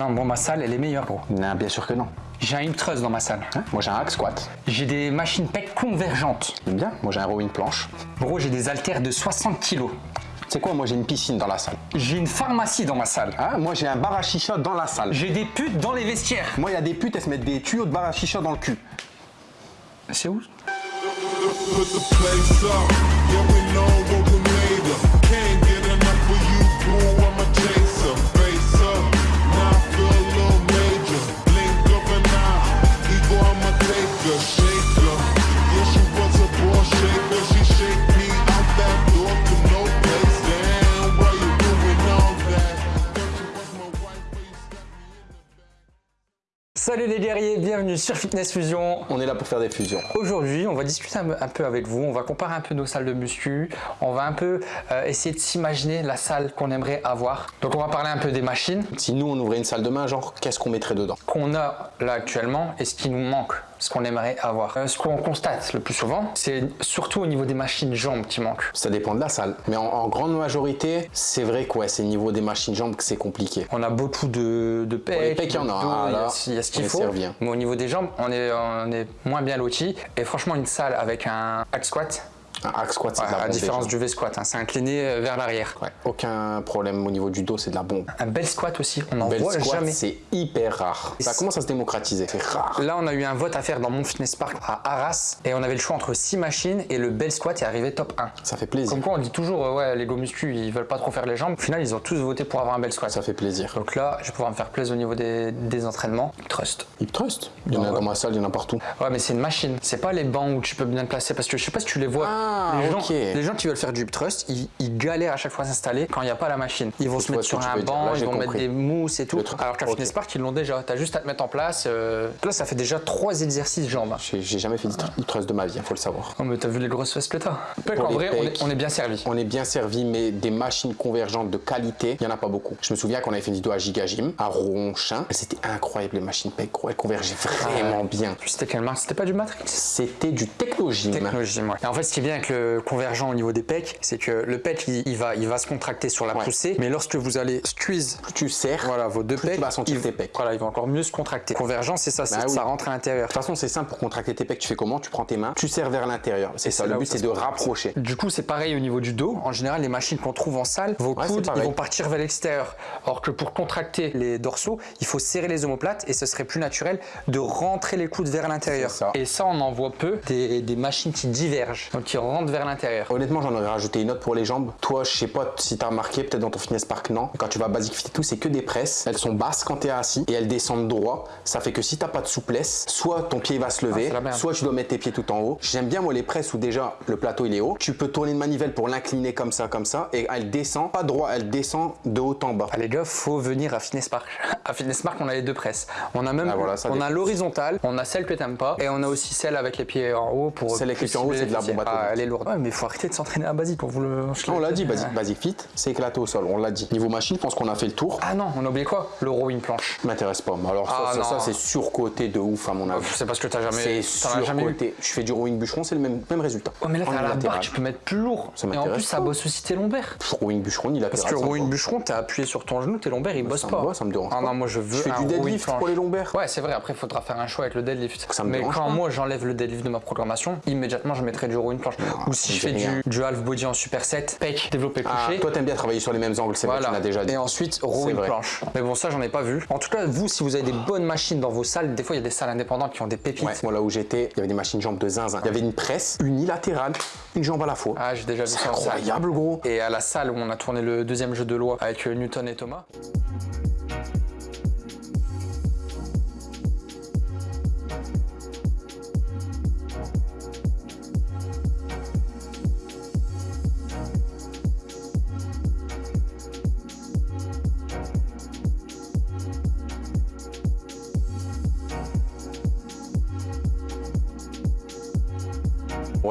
Non, bon, ma salle, elle est meilleure, gros. Non, bien sûr que non. J'ai un hip thrust dans ma salle. Hein? Moi, j'ai un hack squat. J'ai des machines pec convergentes. J'aime bien. Moi, j'ai un rowing planche. Gros, j'ai des haltères de 60 kilos. C'est quoi Moi, j'ai une piscine dans la salle. J'ai une pharmacie dans ma salle. Hein? Moi, j'ai un bar à chicha dans la salle. J'ai des putes dans les vestiaires. Moi, il y a des putes, elles se mettent des tuyaux de bar à chicha dans le cul. C'est où? Sur Fitness Fusion. On est là pour faire des fusions. Aujourd'hui, on va discuter un, un peu avec vous, on va comparer un peu nos salles de muscu, on va un peu euh, essayer de s'imaginer la salle qu'on aimerait avoir. Donc on va parler un peu des machines Si nous, on ouvrait une salle demain, genre, qu'est-ce qu'on mettrait dedans? Qu'on a là actuellement et ce qui nous manque, ce qu'on aimerait avoir. Euh, ce qu'on constate le plus souvent, c'est surtout au niveau des machines jambes qui manquent. Ça dépend de la salle. Mais en, en grande majorité, c'est vrai que ouais, c'est au niveau des machines jambes que c'est compliqué. On a beaucoup de, de pecs, il y en a, ah, il y a- y ce qu'il faut. hein. Mais au niveau des jambes, on est, on est moins bien lotis. Et franchement, une salle avec un hack squat, Un hack squat, c'est ouais, de la à différence déjà. du V-squat, hein, c'est incliné euh, vers l'arrière. Ouais, aucun problème au niveau du dos, c'est de la bombe. Un bel squat aussi, on n'en voit squat, jamais. c'est hyper rare. Ça commence à se démocratiser, c'est rare. Là, on a eu un vote à faire dans mon fitness park à Arras et on avait le choix entre 6 machines et le bel squat est arrivé top 1. Ça fait plaisir. Comme quoi, on dit toujours, euh, ouais, les go muscu, ils veulent pas trop faire les jambes. Au final, ils ont tous voté pour avoir un bel squat. Ça fait plaisir. Donc là, je vais pouvoir me faire plaisir au niveau des, des entraînements. Trust. Hip Trust, il y en a Ouais. dans ma salle, il y en a partout. Ouais, mais c'est une machine. C'est pas les bancs où tu peux bien te placer parce que je sais pas si tu les vois. Ah, les, gens, ok. les gens qui veulent faire du trust, ils, ils galèrent à chaque fois à s'installer quand il n'y a pas la machine. Ils vont se mettre sur tu un banc, ils vont mettre des mousses et tout. Alors qu'à Ok. Fitness Park, ils l'ont déjà. T'as juste à te mettre en place. euh, Là, ça fait déjà trois exercices jambes. hein. J'ai jamais fait de hip Trust de ma vie, il faut le savoir. Non, mais t'as vu les grosses fesses que t'as. En vrai, on est, pecs. on est bien servi. On est bien servi, mais des machines convergentes de qualité, il n'y en a pas beaucoup. Je me souviens qu'on avait fait une vidéo à Gigagym, à Ronchin, c'était incroyable les machines pec, gros, elles convergeaient vraiment bien. Puis C'était quelle marque C'était pas du Matrix? C'était du Technogym. Technologie, ouais. Et en fait, ce qui est bien avec le convergent au niveau des pecs, c'est que le pec, il, il va, il va se contracter sur la Ouais. poussée, mais lorsque vous allez squeeze Plus tu serres, voilà, vos deux plus pecs, tu vas sentir tes pecs. Voilà, ils vont encore mieux se contracter. Convergent, c'est ça, Bah oui. ça rentre à l'intérieur. De toute façon, c'est simple pour contracter tes pecs. Tu fais comment? Tu prends tes mains, tu serres vers l'intérieur. C'est ça. Le but, c'est de rapprocher. Du coup, c'est pareil au niveau du dos. En général, les machines qu'on trouve en salle, vos Ouais, coudes, ils vont partir vers l'extérieur. Alors que pour contracter les dorsaux, il faut serrer les omoplates et ce serait plus naturel de rentrer les coudes vers l'intérieur. Et ça, on en voit peu des, des machines qui divergent, donc qui rentrent vers l'intérieur. Honnêtement, j'en aurais rajouté une autre pour les jambes. Toi, je sais pas si t'as remarqué, peut-être dans ton fitness park, non. Quand tu vas à Basic Fit et tout, c'est que des presses. Elles sont basses quand t'es assis et elles descendent droit. Ça fait que si t'as pas de souplesse, soit ton pied va se lever, Ah, merde. soit tu dois mettre tes pieds tout en haut. J'aime bien moi les presses où déjà le plateau il est haut. Tu peux tourner une manivelle pour l'incliner comme ça, comme ça, et elle descend pas droit, elle descend de haut en bas. Ah, les gars, faut venir à Fitness Park. À Fitness Park, on a les deux presses. On a même, Ah, voilà, on a l'horizontale, on a celle que t'aimes pas, et on a aussi celle avec les pieds en haut pour. Celle avec les pieds en haut, c'est de la bombe atomique. Elle est lourde. Ouais, mais faut arrêter de s'entraîner à basique. On vous le. On l'a dit, Basic, Basic Fit, c'est éclaté au sol, on l'a dit. Niveau machine, je pense qu'on a fait le tour. Ah non, on a oublié quoi? Le rowing planche. M'intéresse pas. Alors ça, Ah, ça, ça, c'est surcoté de ouf à mon avis. C'est parce que t'as jamais. C'est surcoté. Je fais du rowing bûcheron, c'est le même, même résultat. Oh, mais là, t'as la barre, tu peux mettre plus lourd. Ça Et en plus, ça bosse aussi tes lombaires. Rowing bûcheron, il a Parce que rowing bûcheron, t'as appuyé sur ton genou, tes lombaires, ils bossent pas. ça me dérange Ah non, moi je veux Je fais du deadlift pour les lombaires. Ouais, c'est vrai. Après, il faudra faire un choix avec le deadlift. Mais quand moi j'enlève le deadlift de ma programmation, immédiatement je mettrai du rowing planche. Ou si je fais du, half body en superset, pec, développé Ah, couché. toi t'aimes bien travailler sur les mêmes angles, c'est vrai, tu Voilà. déjà dit. Et ensuite, rowing vrai. planche. Mais bon, ça, j'en ai pas vu. En tout cas, vous, si vous avez des bonnes machines dans vos salles, des fois, il y a des salles indépendantes qui ont des pépites. Ouais, moi là où j'étais, il y avait des machines jambes de zinzin. Il y avait une presse unilatérale, une jambe à la fois. Ah, j'ai déjà vu c'est ça salle. incroyable gros. Et à la salle où on a tourné le deuxième jeu de loi avec euh, Newton et Thomas.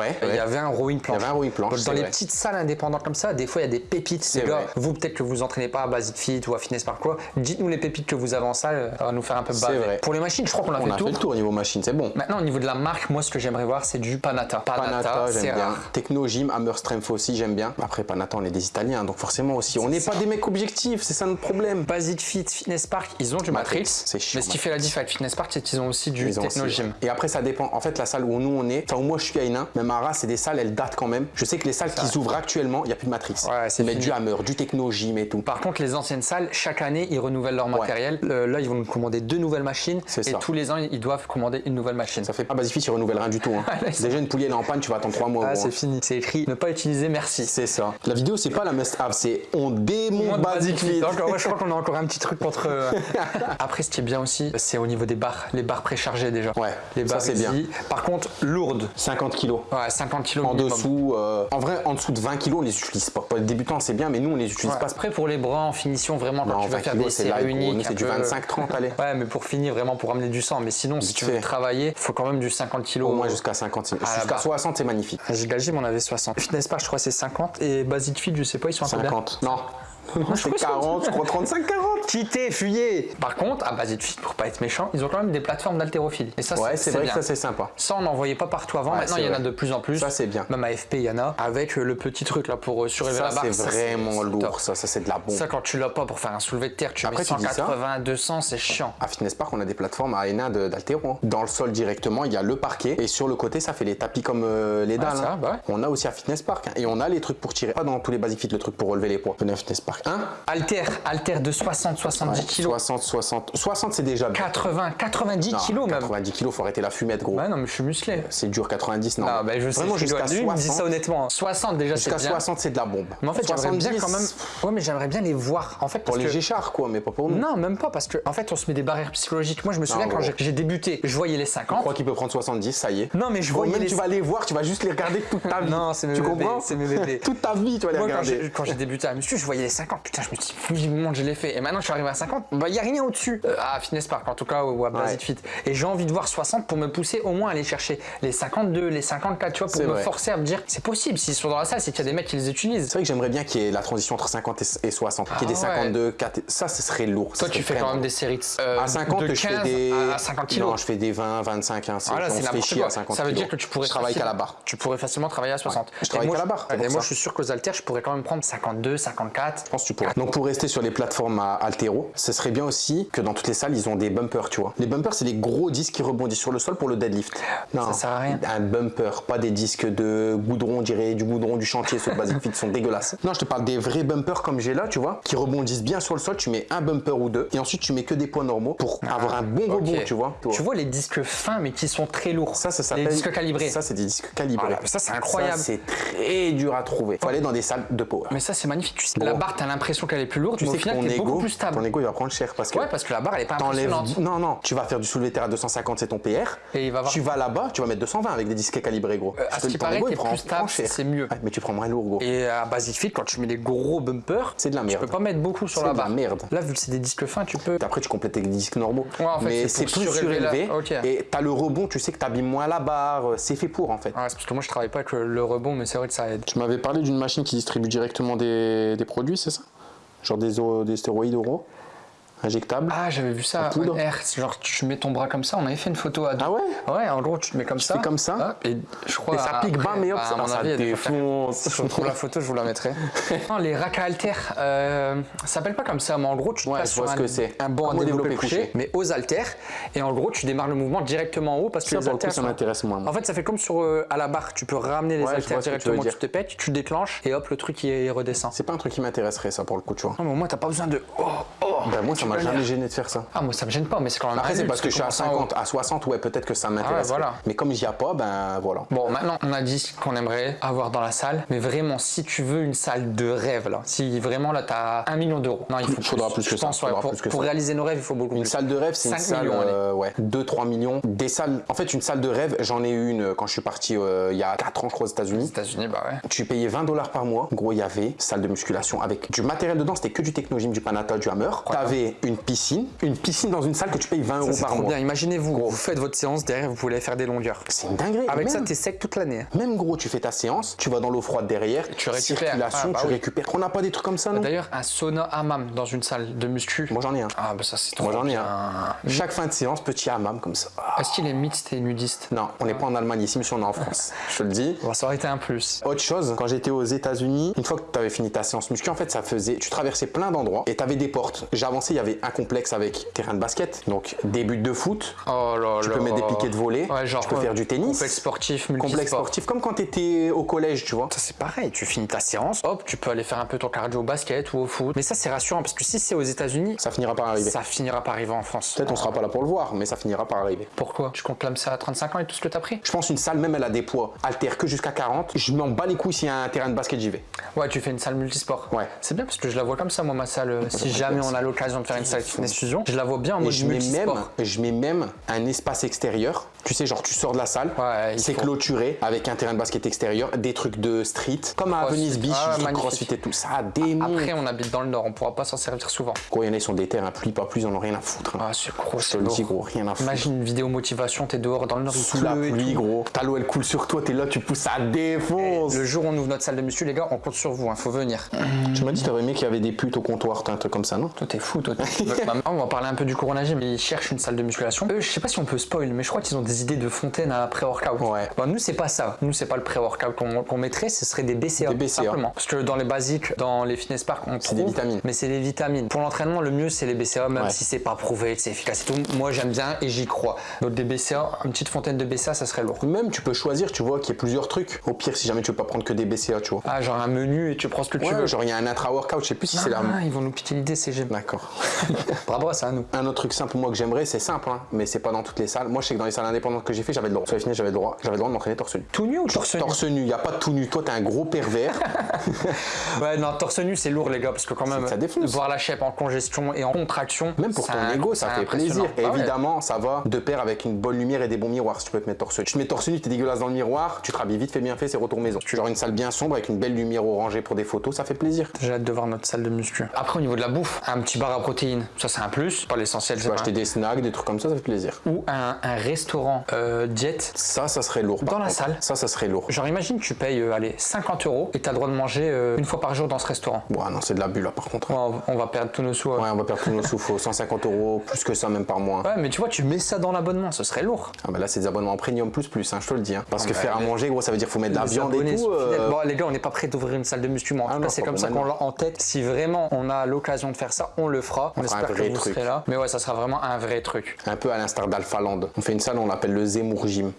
Ouais, il y avait un rowing planche. Il y avait un rowing planche, Donc, c'est Dans les vrai. petites salles indépendantes comme ça, des fois il y a des pépites. Les gars, vrai. vous peut-être que vous entraînez pas à Basic Fit ou à Fitness Park quoi. Dites-nous les pépites que vous avez en salle, ça va nous faire un peu baver. vrai. Pour les machines, je crois qu'on a On fait a le fait tour. le tour au niveau machine, c'est bon. Maintenant, au niveau de la marque, moi, ce que j'aimerais voir, c'est du Panata. Panata, c'est j'aime bien. Techno Gym, Hammer Strength aussi, j'aime bien. Après, Panata, on est des Italiens, donc forcément aussi, on n'est pas des mecs objectifs, c'est ça notre problème. Basic Fit, Fitness Park, ils ont du Matrix. Matrix, c'est chiant, Mais ce qui fait la diff avec Fitness Park, c'est qu'ils ont aussi du Techno Gym. Et après, ça dépend. En fait, la salle où nous on est, enfin où moi je suis à Hénin, même c'est des salles, elles datent quand même. Je sais que les salles qui ouvrent actuellement, il n'y a plus de Matrix. Ouais, c'est du Hammer, du Techno Gym et tout. Par contre, les anciennes salles, chaque année, ils renouvellent leur matériel. Euh, là, ils vont nous commander deux nouvelles machines. C'est Et ça. tous les ans, ils doivent commander une nouvelle machine. Ça fait pas Basifit, ils renouvellent rien du tout. Hein. Déjà, une poulie elle est en panne, tu vas attendre 3 mois. Ah, c'est hein. fini. C'est écrit ne pas utiliser, merci. C'est ça. La vidéo, c'est pas la must-have, c'est on démonte Moins de Basic Fit. Donc, ouais, je crois qu'on a encore un petit truc contre. euh, Après, ce qui est bien aussi, c'est au niveau des barres. Les barres préchargées déjà. Ouais, les ça, barres c'est ici. bien. Par contre, lourdes. 50 kilos. Ouais, 50 kilos En dessous, euh, en vrai, en dessous de 20 kilos, on les utilise pas. Pour les débutants, c'est bien, mais nous, on les utilise Ouais. pas. Après, pour les bras en finition, vraiment, quand Non, tu veux 20 faire des séries uniques. c'est du peu- 25-30, allez. Ouais, mais pour finir, vraiment, pour ramener du sang. Mais sinon, si tu veux travailler, faut quand même du 50 kilos. Au moins jusqu'à 50. c'est- Ah, Jusqu'à là-bas. 60, c'est magnifique. À Giga Gym, on avait 60. Fitness Park, je crois, c'est 50. Et Basic Fit, je sais pas, ils sont à combien 50. Non. Non, que c'est 40, je crois 35, 40. Quittez, fuyez Par contre, à Basic Fit, pour pas être méchant, ils ont quand même des plateformes d'haltérophilie. Et ça, Ouais, c'est vrai que ça, c'est sympa. Ça, on n'en voyait pas partout avant. Ouais, Maintenant, il y en a de plus en plus. Ça, c'est bien. Même à FP, il y en a. Avec le petit truc là pour euh, surélever la barre. c'est vraiment lourd. Ça, ça c'est de la bombe. Ça, quand tu l'as pas pour faire un soulevé de terre, tu Après, mets tu dis ça. 180, 200, c'est chiant. À Fitness Park, on a des plateformes à de- d'haltéro. hein. Dans le sol directement, il y a le parquet. Et sur le côté, ça fait les tapis comme euh, les dalles. ça, hein. bah. On a aussi à Fitness Park. hein. Et on a les trucs pour tirer. Pas dans tous les Basic Fit, le truc pour relever les poids. Venez à Fitness Park. Hein? Alter, alter de 60, 70 kilos. 60, 60. 60, c'est déjà bien. 80, 90 Non, kilos même. 90 kilos, faut arrêter la fumette, gros. Ouais, non, mais je suis musclé. C'est dur, 90, non. Ah, bah, je sais, Vraiment, je jusqu'à Lui, il me dit 60. ça honnêtement. 60 déjà, c'est Jusqu'à bien. 60, c'est de la bombe. Mais en fait, j'aimerais bien 70, quand même. Ouais, mais j'aimerais bien les voir. En fait, Pour les que- Géchards, quoi, mais pas pour nous. Non, même pas, parce que en fait, on se met des barrières psychologiques. Moi, je me souviens quand j'ai- débuté, je voyais les Je 50. crois qu'il peut prendre 70, ça y est. Non, mais je voyais tu vas les voir, tu vas juste les regarder toute ta vie. Non, c'est mes Tu bébés, comprends c'est mes bébés. toute ta vie, tu vas les regarder. j'ai quand j'ai débuté à muscu, je voyais les 50. Putain, je me vivement, je l'ai fait. Et maintenant, je suis arrivé à 50. Bah, il n'y a rien au-dessus. Euh, à Fitness Park, en tout cas, ou à Ouais. Fit. Et j'ai envie de voir 60 pour me pousser au moins à aller chercher les 52, les 54, tu vois, pour me vrai. forcer à me dire, c'est possible. S'ils sont dans la salle, c'est qu'il y a des mecs qui les utilisent. C'est vrai que j'aimerais bien qu'il y ait la transition entre 50 et et 60. qu'il y ait des Ah ouais. 52, 4. Ça, ce serait lourd. Toi, tu fais quand même des séries de, euh, À 50, de je 15 fais des. à 50 kilos. Non, je fais des 20, 25. Hein, c'est- Voilà, on c'est se fait n'importe chier quoi. à 50 Ça veut dire que tu pourrais Je travaille qu'à la barre. Tu pourrais facilement travailler à 60. je travaille qu'à la barre, Et moi, je suis sûr qu'aux haltères, je pourrais quand même prendre 52, 54. Je pense que tu pourrais. Donc pour rester sur les plateformes à altéro, ce serait bien aussi que dans toutes les salles, ils ont des bumpers, tu vois. Les bumpers, c'est les gros disques qui rebondissent sur le sol pour le deadlift. Non, Ça sert à rien. Un bumper, pas des disques de goudron, on dirait du goudron du chantier, ceux de Basic Fit sont dégueulasses. Non, je te parle des vrais bumpers comme j'ai là, tu vois, qui rebondissent bien sur le sol. Tu mets un bumper ou deux, et ensuite tu mets que des poids normaux pour avoir un bon Ah, Ok. rebond, tu vois. Tu vois les disques fins, mais qui sont très lourds. Ça, ça s'appelle. Les disques calibrés. Ça, c'est des disques calibrés. Voilà, ça, c'est incroyable. C'est très dur à trouver. Faut aller dans des salles de power. Mais ça, c'est magnifique. Tu sais, la barre, t'as l'impression qu'elle est plus lourde, tu mais au sais que final, t'es beaucoup plus stable. ton ego, il va prendre cher parce que. Ouais, parce que la barre, elle est pas impressionnante. Non, non, tu vas faire du soulevé terre à 250, c'est ton PR. Et il va avoir- Tu vas là-bas, tu vas mettre 220 avec des disques calibrés, gros. Euh, à ce qui ton paraît, ego, il t'es prend- plus stable, prend cher. c'est mieux. Ouais, mais tu prends moins lourd, gros. Et à Basic Fit, quand tu mets des gros bumpers, C'est de la tu merde. peux pas mettre beaucoup sur C'est la de la barre. merde. Là, vu que c'est des disques fins, tu peux. Après, tu complètes avec des disques normaux. Ouais, en fait, mais c'est plus la- surélevé. Ok. Et t'as le rebond, tu sais que t'abîmes moins la barre. C'est fait pour, en fait. Ouais, c'est parce que moi, je travaille pas avec le, le rebond, mais c'est vrai que ça aide. Tu m'avais parlé d'une machine qui distribue directement des, des produits, c'est ça? Genre des, des stéroïdes oraux injectables Ah, j'avais vu ça En. C'est Genre, tu mets ton bras comme ça. On avait fait une photo à deux. Ah ouais Ouais, en gros, tu te mets comme ça. fais comme ça. Hop, et je crois. Et ça pique bas, mais hop, bah, ça- mon ça avis, défonce. Je retrouve la photo, je vous la mettrai. non, les racks à haltères, euh, ça s'appelle pas comme ça, mais en gros, tu te Ouais, sur vois un, que c'est. un banc à développer couché, couché. mais aux haltères. Et en gros, tu démarres le mouvement directement en haut parce que Ça, les haltères ça m'intéresse moins. moi. En fait, ça fait comme sur euh, à la barre. Tu peux ramener les haltères directement, tu, te pètes, tu déclenches et hop, le truc il, redescend. C'est pas un truc qui m'intéresserait, ça, pour le coup, tu vois. Non, mais au moins, t'as pas besoin de. Oh, oh, Ben, moi, ça m'a jamais gêné de faire ça. Ah, moi, ça me gêne pas, mais c'est quand même. Après, c'est parce que je suis à tu commences en haut. 50, à 60, ouais, peut-être que ça m'intéresse. voilà. Mais comme j'y a pas, ben voilà. Bon, maintenant, on a dit ce qu'on aimerait avoir dans la salle, mais vraiment, si tu veux une salle de rêve, là, si vraiment là, t'as un million d'euros, non, il faut Faudra plus que Je ça, pense, ouais, pour, plus que pour ça. réaliser nos rêves, il faut beaucoup Une plus. salle de rêve, c'est une 5 salle, millions, euh, ouais, 2-3 millions. Des salles, en fait, une salle de rêve, j'en ai eu une quand je suis parti euh, il y a 4 ans, je crois, aux Aux États-Unis. États-Unis, bah ouais. Tu payais 20 dollars par mois. En gros, il y avait salle de musculation avec du matériel dedans, c'était que du Technogym, du Panata, du Hammer. T'avais une piscine, une piscine dans une salle que tu payes 20 euros par trop mois. bien. Imaginez-vous, vous faites votre séance, derrière, vous pouvez aller faire des longueurs. C'est une dinguerie. Avec ça, Même- t'es sec toute l'année. hein. Même gros, tu fais ta séance, tu vas dans l'eau froide derrière, tu récupères. circulation, Ah, bah tu oui. récupères. On n'a pas des trucs comme ça, non? D'ailleurs, un sauna hammam dans une salle de muscu. Moi j'en ai un. Ah, bah ça, c'est trop Moi j'en ai un. Chaque fin de séance, petit hammam comme ça. Ah. Est-ce qu'il est mixte et nudiste? Non, on n'est pas en Allemagne ici, mais on est en France. Je te le dis. Bon, ça aurait été un plus. Autre chose, quand j'étais aux États-Unis, une fois que tu avais fini ta séance muscu, en fait, ça faisait. Tu traversais plein d'endroits et tu avais des portes. Il y avait un complexe avec terrain de basket, donc des buts de foot. Oh là Tu là. peux mettre des piquets de volley, Ouais, genre, tu peux ouais, faire du tennis. Complexe sportif, Complexe sportif, comme quand tu étais au collège, tu vois. Ça c'est pareil, tu finis ta séance, hop, tu peux aller faire un peu ton cardio au basket ou au foot. Mais ça c'est rassurant parce que si c'est aux États-Unis, Ça finira par arriver. ça finira par arriver en France. Peut-être on sera pas là pour le voir, mais ça finira par arriver. Pourquoi? Tu conclames ça à 35 ans et tout ce que t'as pris? Je pense une salle, même elle a des poids, altère que jusqu'à 40. Je m'en bats les couilles s'il y a un terrain de basket, j'y vais. Ouais, tu fais une salle multisport. Ouais. C'est bien parce que je la vois comme ça, moi, ma salle. euh, Si jamais on a l'occasion de faire une salle fitness fusion, je la vois bien en mode je mets, même, je mets même un espace extérieur. Tu sais, genre tu sors de la salle, Ouais, c'est clôturé avec un terrain de basket extérieur, des trucs de street, comme à. Venice Beach, Ah, du crossfit et tout. Ça a mondes. Après, on habite dans le nord, on pourra pas s'en servir souvent. Gros, il y en a, ils sont des terrains, pluie pas plus, ils en ont rien à foutre. hein. Ah, c'est gros, c'est gros, rien à foutre. Imagine une vidéo motivation, t'es dehors dans le nord, Sous la pluie, gros. Ta l'eau, elle coule sur toi, t'es là, tu pousses, ça défonce. Le jour où on ouvre notre salle de muscu, les gars, on compte sur vous, il faut venir. Tu m'as dit, t'aurais aimé qu'il y avait des putes au comptoir, t'as un truc comme ça, non? Toi, t'es fou, toi. Bah, on va parler un peu du Corona Gym. Ils cherchent une salle de musculation. Eux, je sais pas si on peut spoil, mais je crois qu'ils ont des idées de fontaine à pré-workout. Ouais. Bon, nous, c'est pas ça. Nous, c'est pas le pré-workout qu'on mettrait, ce serait des BCA. Des BCA. Simplement. Parce que dans les basiques, dans les fitness parks, on trouve. des vitamines. Mais c'est des vitamines. Pour l'entraînement, le mieux, c'est les BCA, même Ouais. si c'est pas prouvé, que c'est efficace et tout. Moi, j'aime bien et j'y crois. Donc, des BCA, une petite fontaine de BCA, ça serait lourd. Même, tu peux choisir, tu vois, qu'il y ait plusieurs trucs. Au pire, si jamais tu veux pas prendre que des BCA, tu vois. Ah, genre un menu et tu prends ce que tu veux. genre, il y a un intra-workout, je sais plus si c'est la. Ah, ils vont nous piquer l'idée, c'est. D'accord. Bravo à ça, nous. Un autre truc simple, moi, que j'aimerais, c'est simple, hein, mais c'est pas dans toutes les salles. Moi, je sais que dans les salles indépendantes que j'ai fait, j'avais le droit. Sur les j'avais le droit. J'avais le droit de m'entraîner torse nu. Tout nu ou torse nu Torse nu, y a pas de tout nu. Toi, t'es un gros pervers. Ouais, non, torse nu, c'est lourd, les gars, parce que quand même, Ça défonce. voir la shape en congestion et en contraction, Même pour ton ego, ça fait plaisir. Et Ah évidemment, ça va de pair avec une bonne lumière et des bons miroirs si tu peux te mettre torse nu. Tu te mets torse nu, t'es dégueulasse dans le miroir, tu te rhabilles vite, fait bien fait, c'est retour maison. Tu genre une salle bien sombre avec une belle lumière orangée pour des photos, ça fait plaisir. J'ai hâte de voir notre salle de muscu. Après, au niveau de la bouffe, un petit bar à protéines, ça c'est un plus, pas l'essentiel, Tu pas acheter des snacks, des trucs comme ça, ça fait plaisir. Ou un, un restaurant euh, diète. Ça, ça serait lourd. Dans la contre. salle. Ça, ça serait lourd. Genre, imagine, tu payes, euh, allez, 50 euros et t'as le droit de manger euh, une fois par jour dans ce restaurant. Bon, ah non, c'est de la bulle là par contre. Ouais, on, on va perdre tous nos sous. ouais. Ouais, on va perdre tous nos sous, faut 150 euros, plus que ça même par mois. Ouais, mais tu vois, tu mets ça dans l'abonnement, ce serait lourd. Ah bah là, c'est des abonnements premium plus plus, hein, je te le dis. hein. Parce Ah que bah, faire à manger, gros, ça veut dire qu'il faut mettre de la viande et tout. euh. Bon, les gars, on n'est pas prêt d'ouvrir une salle de muscu, en Ah tout cas, c'est comme ça qu'on l'a en tête. Si vraiment on a l'occasion de faire ça, on le fera. On, un espère que vous truc. serez là. Mais ouais, ça sera vraiment un vrai truc. Un peu à l'instar d'Alpha Land. On fait une salle, on l'appelle le Zemmour Gym.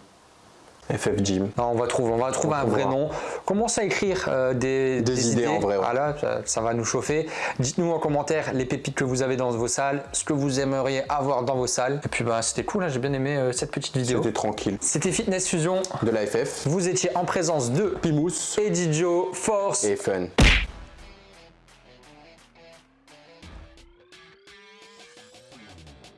FF Gym. Non, on va trouver, on va trouver un vrai nom. Commence à écrire euh, des, Des idées, en vrai, ouais. Voilà, ça, ça va nous chauffer. Dites-nous en commentaire les pépites que vous avez dans vos salles, ce que vous aimeriez avoir dans vos salles. Et puis bah c'était cool, hein, j'ai bien aimé euh, cette petite vidéo. C'était tranquille. C'était Fitness Fusion. De la FF. Vous étiez en présence de Pimous Eddie Joe Force. et Fun.